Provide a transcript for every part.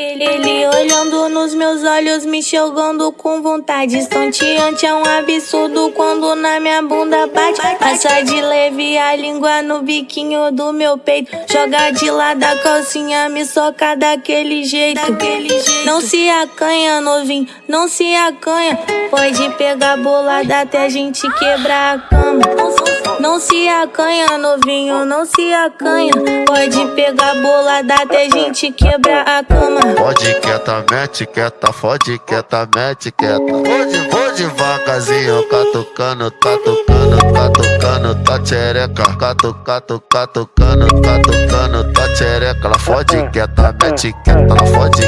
Ele, ele olhando nos meus olhos, me jogando com vontade. Estonteante é um absurdo quando na minha bunda bate. Passa de leve a língua no biquinho do meu peito. Joga de lado a calcinha, me soca daquele jeito. Não se acanha, novinho, não se acanha. Pode pegar bolada até a gente quebrar a cama. Não se acanha, novinho, não se acanha. Pode pegar bolada até gente quebrar a cama. Pode quieta, mete quieta, fode quieta, mete quieta. Vou, de, vou devagarzinho, catucando, catucando, catucando, tá tchereca. Catu, catu, catucando, catucando, tá tchereca. Ela fode quieta, mete quieta, ela fode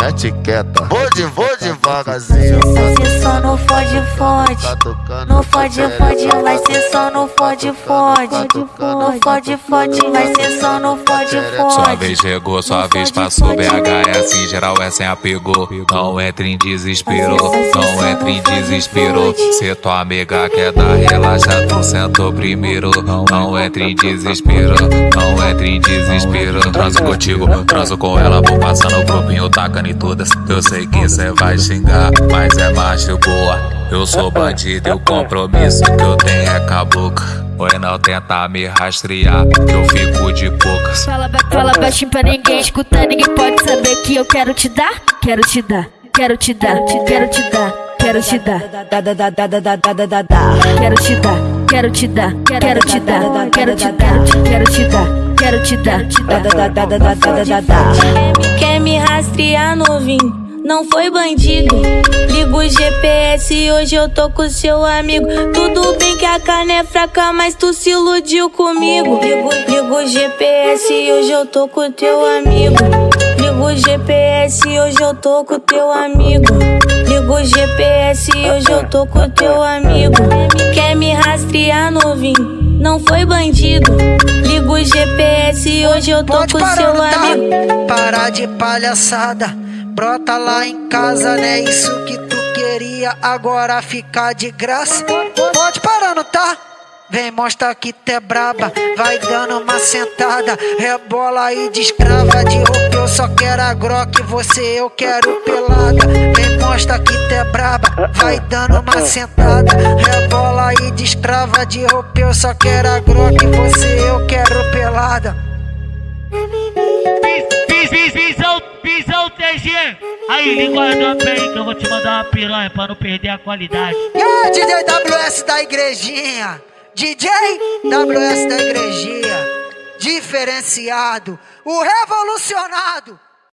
mete quieta. Vou, de, vou devagarzinho. Vai ser só no fode, fode. No fode, fode, vai ser só no fode, fode. No fode, fode, vai ser só no fode, fode. Sua vez chegou, sua vez passou. BH é assim, geral é sem apego. Não entre em desespero, não entre em desespero. Se tua amiga quer dar relaxa, tu sentou primeiro. Não entre em desespero, não entre em desespero. Transo contigo, transo com ela, vou passando o grupinho, tacando em todas. Eu sei que cê vai xingar, mas é macho boa. Eu sou bandido e o compromisso que eu tenho é com a boca. Oi, não tenta me rastrear, que eu fico de baixinho pra ninguém escutar, ninguém pode saber que eu quero te dar. Quero te dar, quero te dar, quero te dar, quero te dar. Quero te dar, quero te dar, quero te dar, quero te dar, quero te dar, quero te dar. Quer me rastrear, novinho? não foi bandido. Ligo o GPS e hoje eu tô com seu amigo. Tudo bem que a carne é fraca, mas tu se iludiu comigo. Ligo, ligo o GPS hoje eu tô com teu amigo. Ligo o GPS hoje eu tô com teu amigo. Ligo o GPS hoje eu tô com teu amigo. Quer me rastrear, novinho? Não foi bandido. Ligo o GPS hoje eu tô Pode com seu tá? amigo. Parar de palhaçada. Brota lá em casa, né? Isso que tu queria agora ficar de graça. Pode parar, não tá? Vem, mostra que tu é braba, vai dando uma sentada, rebola aí descrava de roupa. Eu só quero a groque, você eu quero pelada. Vem, mostra que tu é braba, vai dando uma sentada, rebola aí descrava de roupa. Eu só quero a groque, você eu quero pelada. TG. Aí, linguador bem que eu vou te mandar uma piranha pra não perder a qualidade. E aí, DJ WS da igrejinha. DJ WS da igrejinha. Diferenciado. O revolucionado.